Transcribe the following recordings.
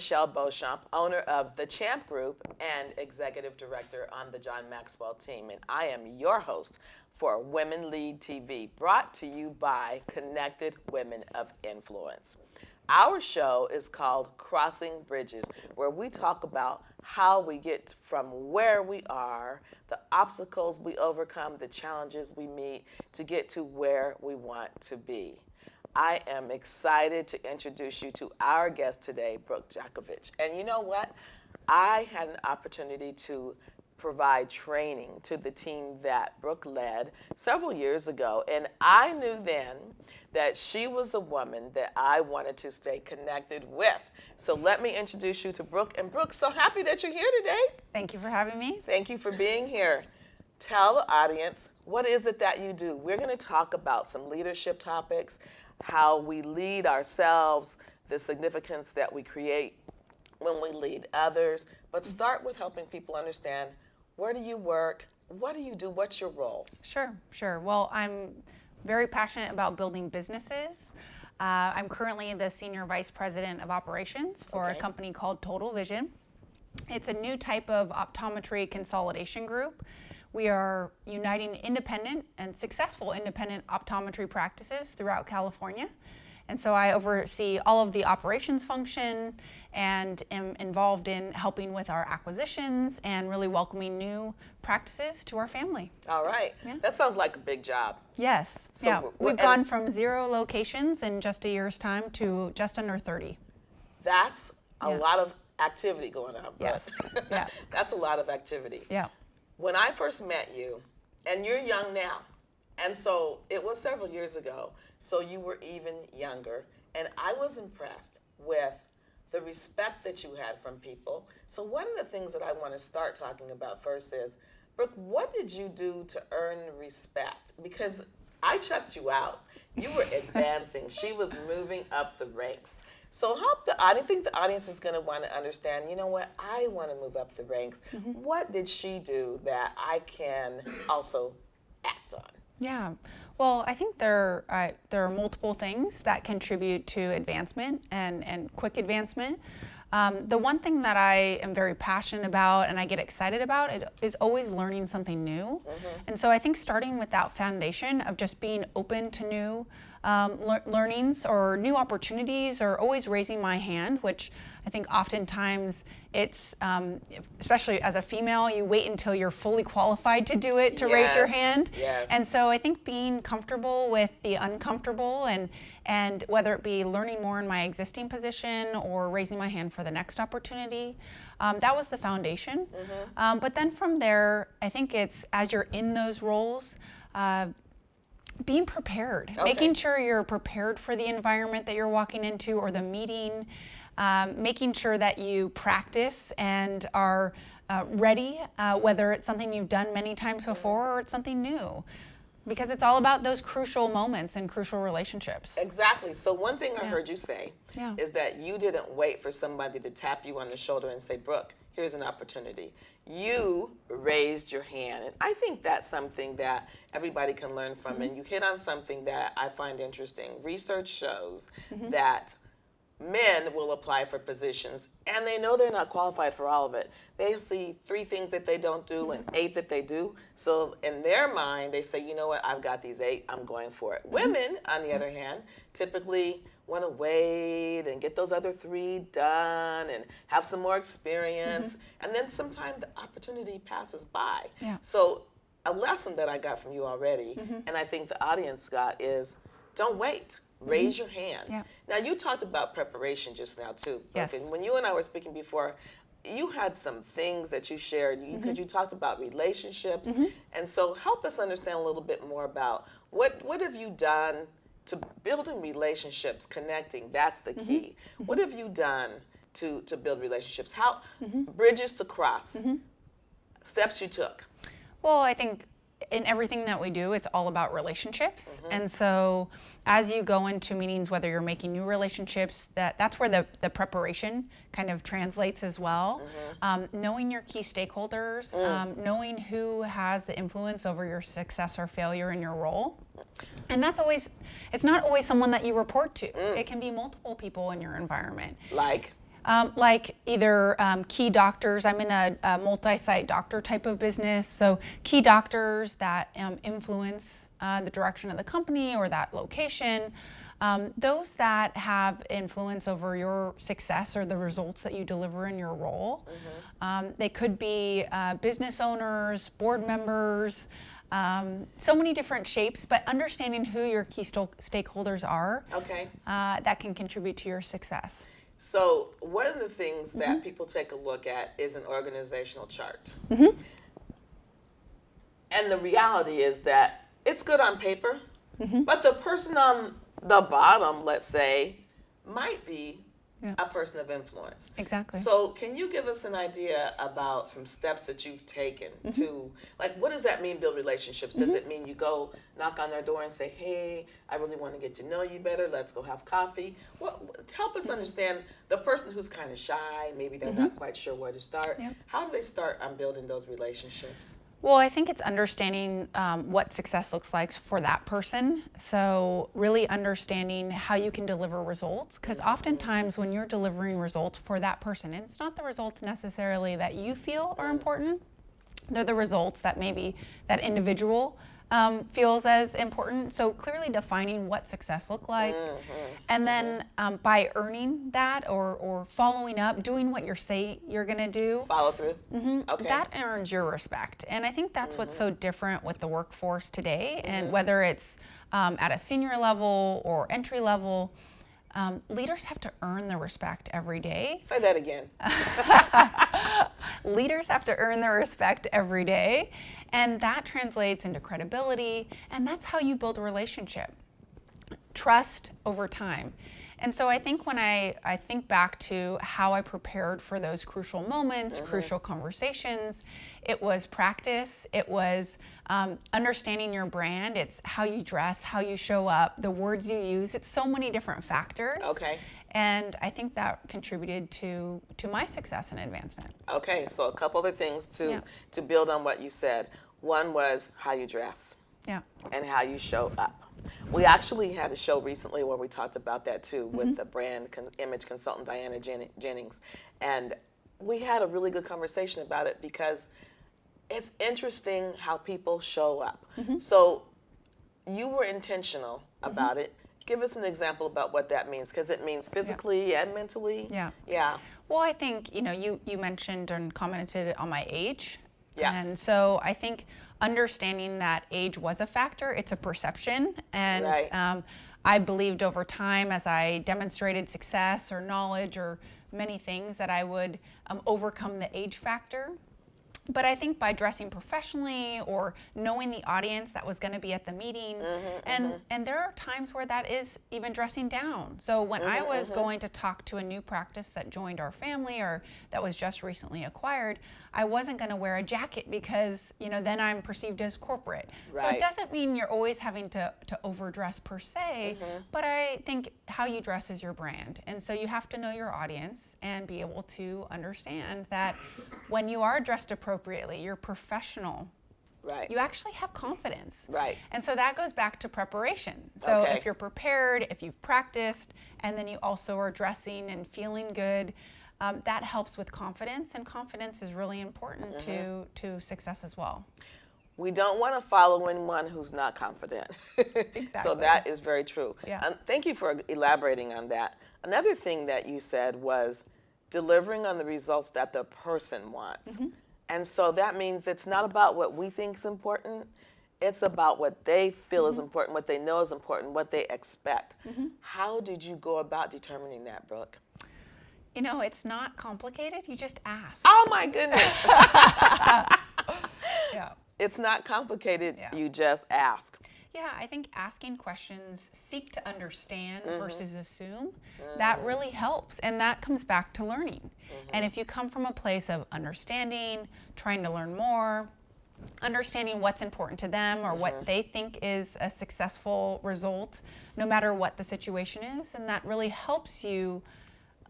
Michelle Beauchamp, owner of the Champ Group and executive director on the John Maxwell team. And I am your host for Women Lead TV, brought to you by Connected Women of Influence. Our show is called Crossing Bridges, where we talk about how we get from where we are, the obstacles we overcome, the challenges we meet to get to where we want to be. I am excited to introduce you to our guest today, Brooke Jakovich. And you know what? I had an opportunity to provide training to the team that Brooke led several years ago. And I knew then that she was a woman that I wanted to stay connected with. So let me introduce you to Brooke. And Brooke, so happy that you're here today. Thank you for having me. Thank you for being here. Tell the audience, what is it that you do? We're going to talk about some leadership topics how we lead ourselves, the significance that we create when we lead others. But start with helping people understand where do you work? What do you do? What's your role? Sure, sure. Well, I'm very passionate about building businesses. Uh, I'm currently the Senior Vice President of Operations for okay. a company called Total Vision. It's a new type of optometry consolidation group we are uniting independent and successful independent optometry practices throughout California. And so I oversee all of the operations function and am involved in helping with our acquisitions and really welcoming new practices to our family. All right. Yeah. That sounds like a big job. Yes. So yeah. We've gone from zero locations in just a year's time to just under 30. That's a yeah. lot of activity going on. Yes. yeah. That's a lot of activity. Yeah when I first met you, and you're young now, and so it was several years ago, so you were even younger, and I was impressed with the respect that you had from people. So one of the things that I want to start talking about first is, Brooke, what did you do to earn respect? Because I checked you out. You were advancing. she was moving up the ranks. So help the I think the audience is going to want to understand, you know what, I want to move up the ranks. Mm -hmm. What did she do that I can also act on? Yeah. Well, I think there uh, there are multiple things that contribute to advancement and, and quick advancement. Um, the one thing that I am very passionate about and I get excited about it is always learning something new. Mm -hmm. And so I think starting with that foundation of just being open to new um, le learnings or new opportunities or always raising my hand, which I think oftentimes it's, um, especially as a female, you wait until you're fully qualified to do it to yes, raise your hand. Yes. And so I think being comfortable with the uncomfortable and, and whether it be learning more in my existing position or raising my hand for the next opportunity, um, that was the foundation. Mm -hmm. um, but then from there, I think it's as you're in those roles, uh, being prepared, okay. making sure you're prepared for the environment that you're walking into or the meeting, um, making sure that you practice and are uh, ready, uh, whether it's something you've done many times before or it's something new. Because it's all about those crucial moments and crucial relationships. Exactly. So one thing I yeah. heard you say yeah. is that you didn't wait for somebody to tap you on the shoulder and say, Brooke, here's an opportunity. You raised your hand. And I think that's something that everybody can learn from. Mm -hmm. And you hit on something that I find interesting. Research shows mm -hmm. that men will apply for positions and they know they're not qualified for all of it. They see three things that they don't do and eight that they do. So in their mind, they say, you know what, I've got these eight, I'm going for it. Women, on the other hand, typically want to wait and get those other three done and have some more experience. Mm -hmm. And then sometimes the opportunity passes by. Yeah. So a lesson that I got from you already, mm -hmm. and I think the audience got is, don't wait raise mm -hmm. your hand. Yeah. Now you talked about preparation just now too. Yes. When you and I were speaking before, you had some things that you shared because you, mm -hmm. you, talked about relationships, mm -hmm. and so help us understand a little bit more about what what have you done to building relationships, connecting. That's the key. Mm-hmm. What have you done to to build relationships? How mm-hmm. bridges to cross? Mm-hmm. Steps you took. Well, I think in everything that we do, it's all about relationships. Mm -hmm. And so as you go into meetings, whether you're making new relationships, that that's where the, the preparation kind of translates as well. Mm -hmm. um, knowing your key stakeholders, mm. um, knowing who has the influence over your success or failure in your role. And that's always, it's not always someone that you report to. Mm. It can be multiple people in your environment. Like? Um, like either um, key doctors, I'm in a, a multi site doctor type of business. So, key doctors that um, influence uh, the direction of the company or that location. Um, those that have influence over your success or the results that you deliver in your role. Um, they could be uh, business owners, board members, um, so many different shapes, but understanding who your key stakeholders are Okay. uh, that can contribute to your success. So one of the things that mm-hmm. people take a look at is an organizational chart. Mm-hmm. And the reality is that it's good on paper, mm-hmm. but the person on the bottom, let's say, might be Yeah. a person of influence. Exactly. So, can you give us an idea about some steps that you've taken mm-hmm. to, like, what does that mean, build relationships? Does mm-hmm. it mean you go knock on their door and say, hey, I really want to get to know you better, let's go have coffee? What, help us mm-hmm. understand the person who's kind of shy, maybe they're not quite sure where to start. Yep. How do they start on building those relationships? Well, I think it's understanding um, what success looks like for that person. So, really understanding how you can deliver results. Because oftentimes, when you're delivering results for that person, it's not the results necessarily that you feel are important, they're the results that maybe that individual um, feels as important. So, clearly defining what success look like. And then um, by earning that or, or following up, doing what you say you're going to do, Follow through? Mhm. Okay. That earns your respect. And I think that's what's Mm-hmm. so different with the workforce today. And whether it's um, at a senior level or entry level, um, leaders have to earn their respect every day. Say that again. Leaders have to earn their respect every day. And that translates into credibility. And that's how you build a relationship trust over time. And so I think when I, I think back to how I prepared for those crucial moments, crucial conversations, it was practice, it was um, understanding your brand, it's how you dress, how you show up, the words you use, it's so many different factors. Okay. And I think that contributed to, to my success and advancement. Okay, so a couple other things to, Yeah. to build on what you said. One was how you dress. Yeah. and how you show up. We actually had a show recently where we talked about that too with mm-hmm. the brand con- image consultant Diana Jen- Jennings, and we had a really good conversation about it because it's interesting how people show up. Mm-hmm. So you were intentional mm-hmm. about it. Give us an example about what that means because it means physically and mentally. Yeah. Yeah. Well, I think you know you you mentioned and commented on my age. Yeah. And so I think understanding that age was a factor. It's a perception, and Right. um, I believed over time as I demonstrated success or knowledge or many things that I would um, overcome the age factor. But I think by dressing professionally or knowing the audience that was going to be at the meeting, mm-hmm, mm-hmm. and and there are times where that is even dressing down. So when I mm-hmm, was going to talk to a new practice that joined our family or that was just recently acquired, I wasn't going to wear a jacket because you know then I'm perceived as corporate. So it doesn't mean you're always having to to overdress per se, but I think how you dress is your brand, and so you have to know your audience and be able to understand that when you are dressed appropriately, you're professional. Right. You actually have confidence. Right. And so that goes back to preparation. So Okay. if you're prepared, if you've practiced, and then you also are dressing and feeling good, um, that helps with confidence, and confidence is really important to to success as well. We don't want to follow anyone who's not confident. exactly. so that is very true. Yeah. Um, thank you for elaborating on that. Another thing that you said was delivering on the results that the person wants. Mm-hmm. And so that means it's not about what we think is important. It's about what they feel Mm-hmm. is important, what they know is important, what they expect. How did you go about determining that, Brooke? You know, it's not complicated. You just ask. Oh my goodness. Yeah. it's not complicated. Yeah. You just ask. Yeah, I think asking questions, seek to understand Mm-hmm. versus assume, that really helps. And that comes back to learning. Mm-hmm. And if you come from a place of understanding, trying to learn more, understanding what's important to them or Mm-hmm. what they think is a successful result, no matter what the situation is, and that really helps you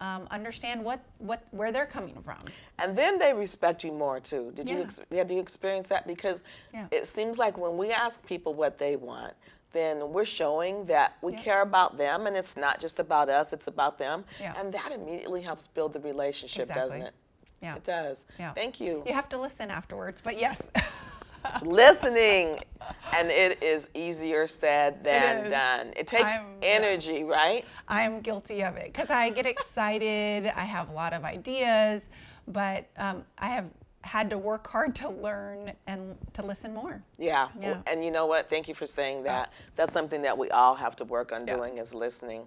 um, understand what, what where they're coming from. And then they respect you more too. Did you Yeah. ex- yeah, do you experience that? Because Yeah. it seems like when we ask people what they want, then we're showing that we Yeah. care about them and it's not just about us, it's about them. Yeah. And that immediately helps build the relationship, doesn't it? Yeah. It does. Yeah. Thank you. You have to listen afterwards, but yes. Listening, and it is easier said than is. done. It takes I'm- yeah. energy, right? I'm guilty of it because I get excited. I have a lot of ideas, but um, I have had to work hard to learn and to listen more. Yeah. Yeah. And you know what? Thank you for saying that. That's something that we all have to work on Yeah. doing is listening.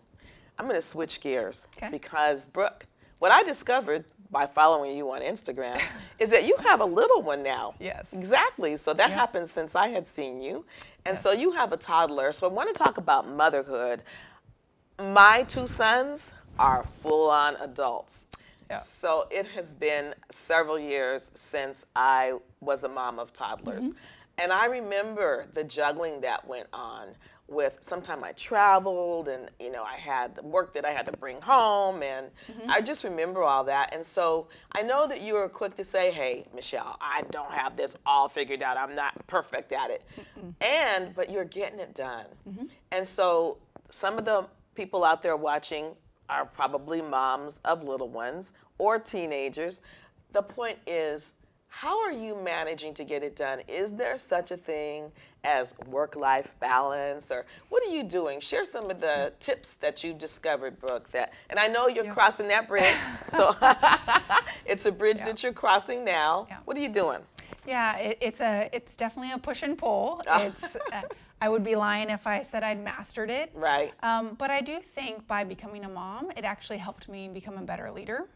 I'm going to switch gears Okay. because Brooke, what I discovered by following you on Instagram is that you have a little one now. Yes. Exactly. So that happened since I had seen you. And Yes. so you have a toddler. So I want to talk about motherhood. My two sons are full on adults. Yeah. So it has been several years since I was a mom of toddlers. Mm-hmm. And I remember the juggling that went on with sometime I traveled and you know I had the work that I had to bring home and Mm-hmm. I just remember all that. And so I know that you were quick to say, "Hey, Michelle, I don't have this all figured out. I'm not perfect at it." And but you're getting it done. Mm-hmm. And so some of the people out there watching are probably moms of little ones or teenagers. The point is, how are you managing to get it done? Is there such a thing as work life balance or what are you doing? Share some of the tips that you've discovered, Brooke, that and I know you're crossing that bridge. so it's a bridge that you're crossing now. Yeah. What are you doing? Yeah, it, it's a it's definitely a push and pull. It's uh, I would be lying if I said I'd mastered it. Right. Um, but I do think by becoming a mom, it actually helped me become a better leader.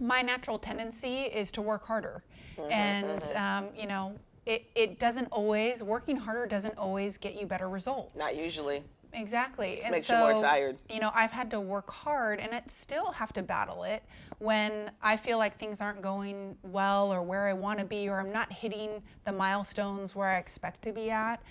My natural tendency is to work harder, and um, you know, it, it doesn't always working harder doesn't always get you better results. Not usually. Exactly. and makes you more tired. You know, I've had to work hard and I still have to battle it when I feel like things aren't going well or where I want to be or I'm not hitting the milestones where I expect to be at.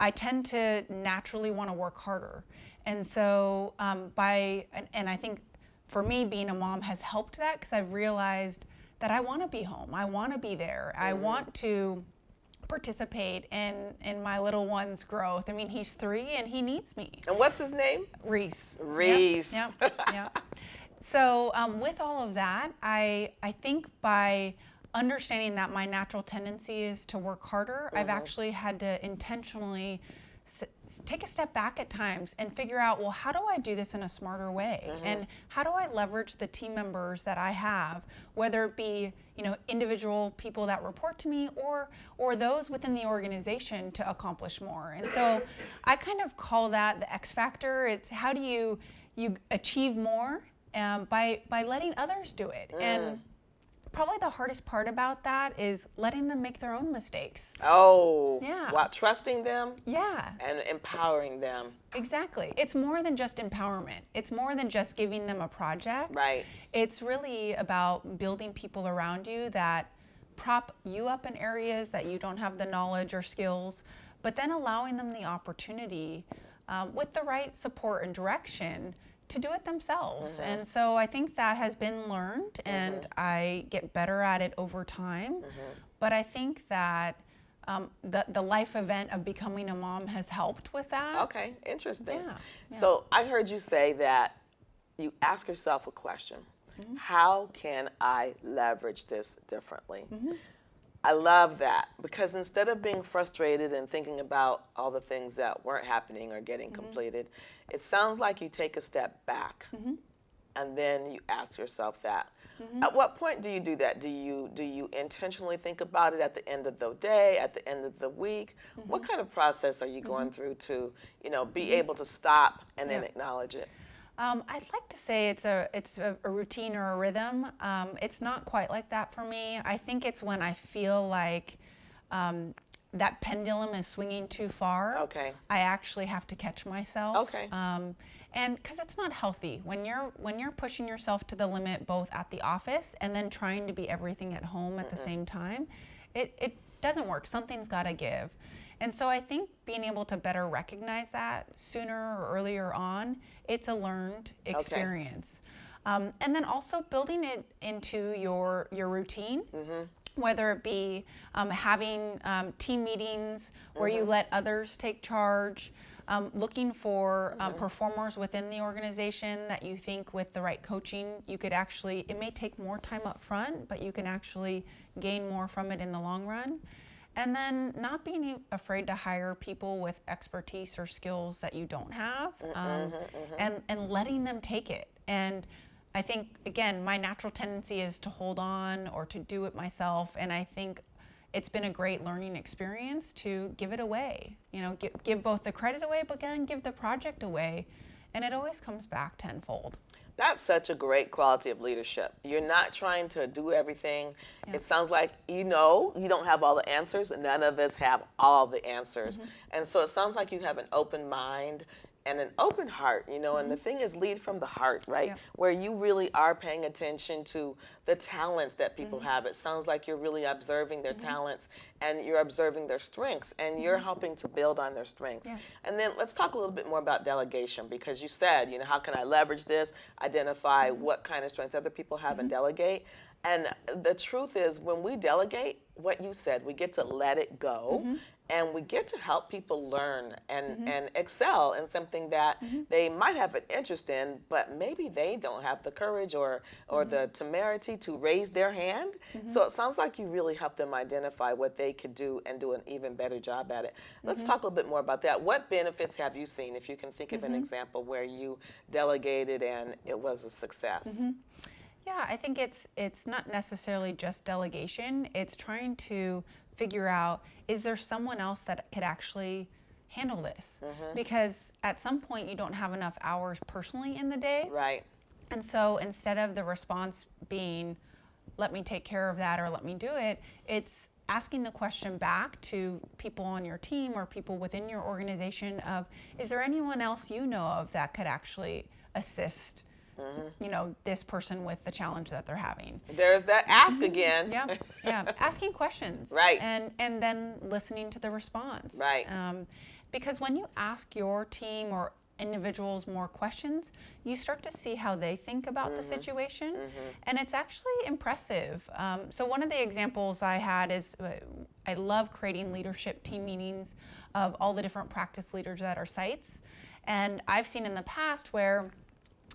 I tend to naturally want to work harder. And so, um, by, and, and I think for me, being a mom has helped that because I've realized that I want to be home. I want to be there. I Mm-hmm. want to participate in in my little one's growth. I mean, he's three and he needs me. And what's his name? Reese. Reese. Yep. Yep. So um, with all of that, I I think by understanding that my natural tendency is to work harder, I've actually had to intentionally take a step back at times and figure out well how do i do this in a smarter way? And how do i leverage the team members that i have whether it be you know individual people that report to me or or those within the organization to accomplish more? And so i kind of call that the x factor. It's how do you you achieve more um, by by letting others do it. And probably the hardest part about that is letting them make their own mistakes Oh, Yeah. While trusting them yeah and empowering them. Exactly. It's more than just empowerment. It's more than just giving them a project. Right. It's really about building people around you that prop you up in areas that you don't have the knowledge or skills, but then allowing them the opportunity um, with the right support and direction to do it themselves. And so I think that has been learned and I get better at it over time. But I think that um, the, the life event of becoming a mom has helped with that. Okay, interesting. Yeah, yeah. So I heard you say that you ask yourself a question Mm-hmm. How can I leverage this differently? Mm-hmm. I love that because instead of being frustrated and thinking about all the things that weren't happening or getting Mm-hmm. completed, it sounds like you take a step back and then you ask yourself that. Mm-hmm. At what point do you do that? Do you do you intentionally think about it at the end of the day, at the end of the week? What Mm-hmm. kind of process are you going through to, you know, be able to stop and then acknowledge it? Um, I'd like to say it's a it's a, a routine or a rhythm. Um, it's not quite like that for me. I think it's when I feel like um, that pendulum is swinging too far. Okay. I actually have to catch myself. Okay. Um, and because it's not healthy when you're when you're pushing yourself to the limit both at the office and then trying to be everything at home at the same time, it it doesn't work. Something's got to give. And so I think being able to better recognize that sooner or earlier on, it's a learned experience. Um, and then also building it into your your routine whether it be um, having um, team meetings where you let others take charge, um, looking for um, performers within the organization that you think with the right coaching you could actually it may take more time up front but you can actually gain more from it in the long run and then not being afraid to hire people with expertise or skills that you don't have mm-hmm, um, mm-hmm, mm-hmm. and and letting them take it. And i think again my natural tendency is to hold on or to do it myself. And i think it's been a great learning experience to give it away you know give, give both the credit away but then give the project away. And it always comes back tenfold That's such a great quality of leadership. You're not trying to do everything. It sounds like you know you don't have all the answers. None of us have all the answers. Mm-hmm. And so it sounds like you have an open mind and an open heart, you know, and the mm-hmm. thing is lead from the heart, right? Yeah. Where you really are paying attention to the talents that people mm-hmm. have. It sounds like you're really observing their mm-hmm. talents and you're observing their strengths and you're helping to build on their strengths. Yeah. And then let's talk a little bit more about delegation because you said, you know, how can I leverage this, identify what kind of strengths other people have and delegate. And the truth is, when we delegate, what you said, we get to let it go and we get to help people learn and, mm-hmm. and excel in something that mm-hmm. they might have an interest in, but maybe they don't have the courage or, or the mm-hmm. temerity to raise their hand. So it sounds like you really help them identify what they could do and do an even better job at it. Let's talk a little bit more about that. What benefits have you seen, if you can think of an example where you delegated and it was a success? Yeah, I think it's it's not necessarily just delegation. It's trying to figure out is there someone else that could actually handle this? Mm-hmm. Because at some point you don't have enough hours personally in the day. Right. And so instead of the response being let me take care of that or let me do it, it's asking the question back to people on your team or people within your organization of is there anyone else you know of that could actually assist you know this person with the challenge that they're having. There's that ask again. yeah yeah asking questions. Right. and and then listening to the response. Right. um, because when you ask your team or individuals more questions you start to see how they think about the situation. And it's actually impressive. Um, so one of the examples i had is uh, i love creating leadership team meetings of all the different practice leaders at our sites. And i've seen in the past where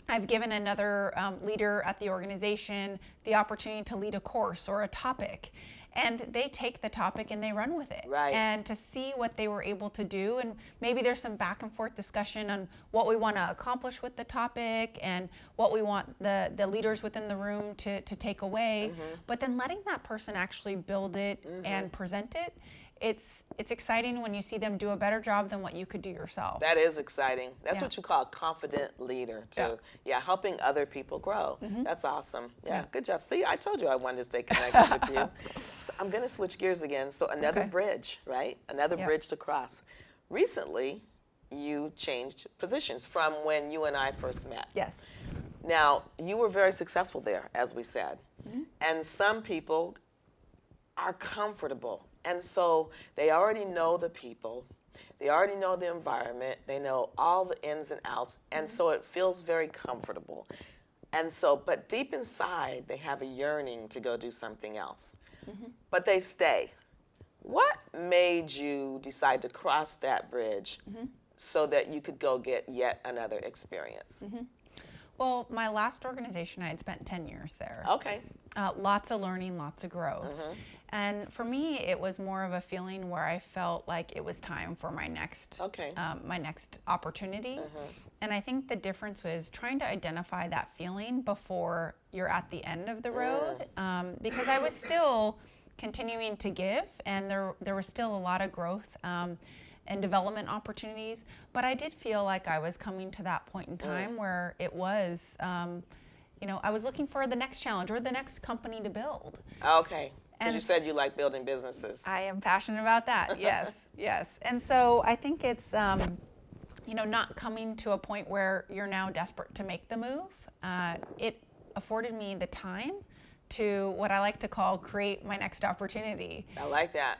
I've given another um, leader at the organization the opportunity to lead a course or a topic. And they take the topic and they run with it. Right. And to see what they were able to do. And maybe there's some back and forth discussion on what we want to accomplish with the topic and what we want the, the leaders within the room to, to take away. But then letting that person actually build it and present it. It's it's exciting when you see them do a better job than what you could do yourself. That is exciting. That's Yeah. what you call a confident leader, too. Yeah. Yeah, helping other people grow. That's awesome. Yeah, good job. See, I told you I wanted to stay connected with you. So I'm going to switch gears again. So, another Okay. bridge, right? Another Yeah. bridge to cross. Recently, you changed positions from when you and I first met. yes. Now, you were very successful there, as we said. Mm-hmm. And some people are comfortable. And so they already know the people, they already know the environment, they know all the ins and outs. And so it feels very comfortable. And so, but deep inside, they have a yearning to go do something else. Mm-hmm. But they stay. What made you decide to cross that bridge mm-hmm. so that you could go get yet another experience? Mm-hmm. Well, my last organization, I had spent 10 years there. Okay. Uh, lots of learning, lots of growth. Mm-hmm. And for me, it was more of a feeling where I felt like it was time for my next, Okay. Mm-hmm. um, my next opportunity. And I think the difference was trying to identify that feeling before you're at the end of the Mm. road, um, because I was still continuing to give, and there there was still a lot of growth. Um, and development opportunities, but I did feel like I was coming to that point Mm. in time where it was, um, you know, I was looking for the next challenge or the next company to build. Okay. Because you said you like building businesses. I am passionate about that. Yes, yes. And so I think it's, um, you know, not coming to a point where you're now desperate to make the move. Uh, it afforded me the time to what I like to call create my next opportunity I like that.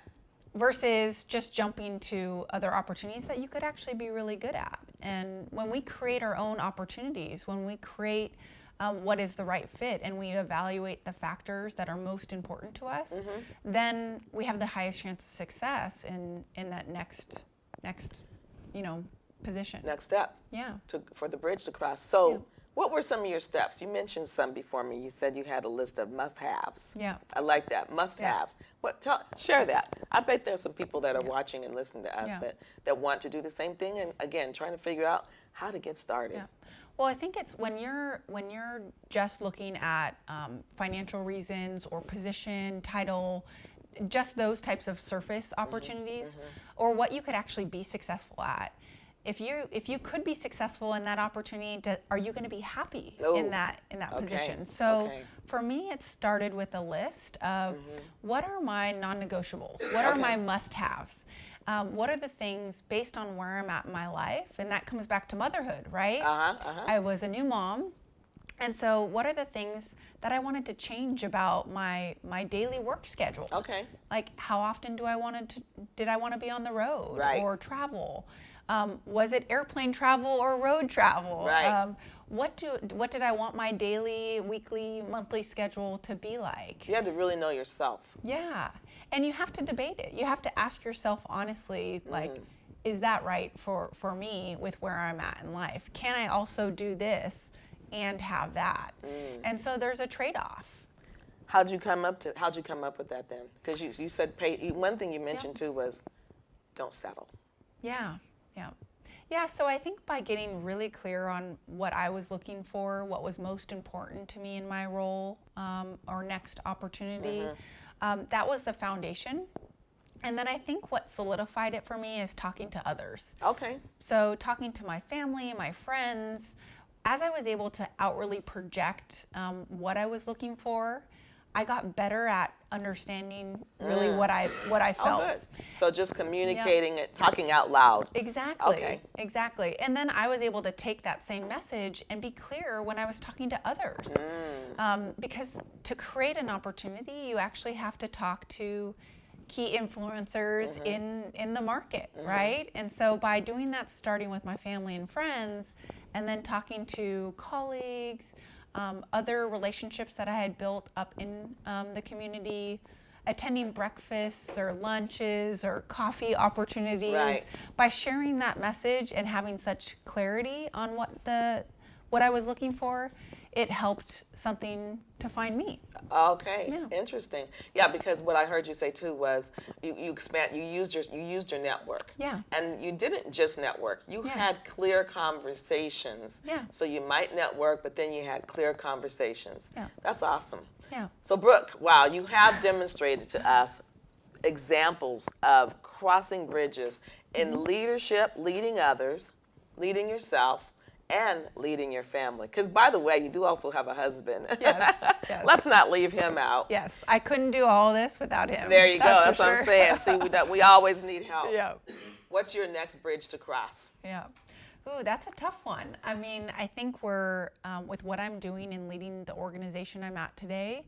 Versus just jumping to other opportunities that you could actually be really good at. And when we create our own opportunities, when we create um, what is the right fit and we evaluate the factors that are most important to us, then we have the highest chance of success in, in that next next you know position. Next step Yeah. to, for the bridge to cross. So, Yeah. What were some of your steps? You mentioned some before me. You said you had a list of must-haves. Yeah. I like that must-haves. What? Tell, share that. I bet there's some people that are watching and listening to us Yeah. that that want to do the same thing, and again, trying to figure out how to get started. Yeah. Well, I think it's when you're when you're just looking at um, financial reasons or position, title, just those types of surface Mm-hmm. opportunities, or what you could actually be successful at. If you if you could be successful in that opportunity, do, are you going to be happy Oh, in that in that okay, position? So okay. Mm-hmm. for me, it started with a list of what are my non-negotiables, what are my must-haves. Um, what are the things based on where I'm at in my life? And that comes back to motherhood, right? Uh huh. Uh huh. I was a new mom. And so what are the things that I wanted to change about my my daily work schedule? Okay. Like how often do I wanted to did I want to be on the road Right. or travel? Um, was it airplane travel or road travel? Right. Um, what do what did I want my daily, weekly, monthly schedule to be like? You have to really know yourself. Yeah. And you have to debate it. You have to ask yourself honestly, like, is that right for, for me with where I'm at in life? Can I also do this and have that? And so there's a trade off. How'd you come up to? How'd you come up with that then? Because you you said pay. you- One thing you mentioned too was, don't settle. Yeah, yeah. Yeah, so I think by getting really clear on what I was looking for, what was most important to me in my role um, or next opportunity, um, that was the foundation. And then I think what solidified it for me is talking to others. Okay. So, talking to my family, my friends, as I was able to outwardly project um, what I was looking for, I got better at understanding really what I what I Oh, felt. good. So just communicating it, talking out loud. Exactly. Okay. Exactly. And then I was able to take that same message and be clear when I was talking to others. Mm. Um, because to create an opportunity, you actually have to talk to key influencers Mm-hmm. in in the market, right? And so by doing that, starting with my family and friends, and then talking to colleagues, um, other relationships that I had built up in um, the community, attending breakfasts or lunches or coffee opportunities, Right. by sharing that message and having such clarity on what the what I was looking for, it helped something to find me. Okay, Yeah. interesting. Yeah, because what I heard you say too was you, you expand, you used your you used your network. Yeah. And you didn't just network. You Yeah. had clear conversations. Yeah. So you might network, but then you had clear conversations. Yeah. That's awesome. Yeah. So Brooke, wow, you have demonstrated to us examples of crossing bridges in Mm-hmm. leadership, leading others, leading yourself, and leading your family. Because by the way, you do also have a husband. Yes, yes. Let's not leave him out. Yes, I couldn't do all this without him. There you go. That's what I'm saying. See, we, we always need help. yeah. What's your next bridge to cross? Yeah. Ooh, that's a tough one. I mean, I think we're, um, with what I'm doing and leading the organization I'm at today,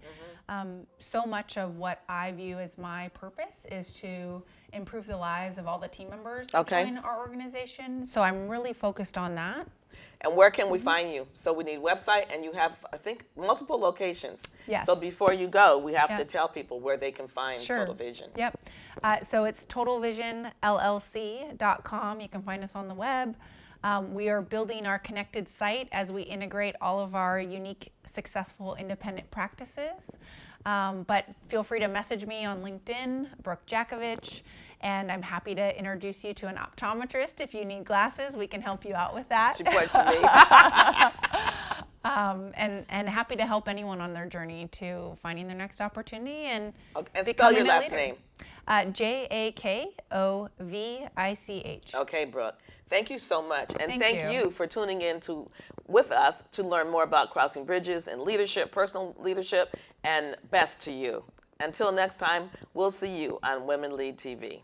um, so much of what I view as my purpose is to improve the lives of all the team members that Okay. join our organization. So I'm really focused on that. And where can we Mm-hmm. find you? So we need website, and you have, I think, multiple locations. Yes. So before you go, we have Yeah. to tell people where they can find Sure. Total Vision. Yep. Uh, so it's totalvisionllc.com. You can find us on the web. Um, we are building our connected site as we integrate all of our unique, successful independent practices. Um, but feel free to message me on LinkedIn, Brooke Jakovich, and I'm happy to introduce you to an optometrist. If you need glasses, we can help you out with that. She points to me. um, and, and happy to help anyone on their journey to finding their next opportunity and Okay, and spell your last leader. name. Uh, J A K O V I C H. Okay, Brooke. Thank you so much, and Thank thank, you. you. for tuning in to with us to learn more about crossing bridges and leadership, personal leadership, and best to you. Until next time, we'll see you on Women Lead TV.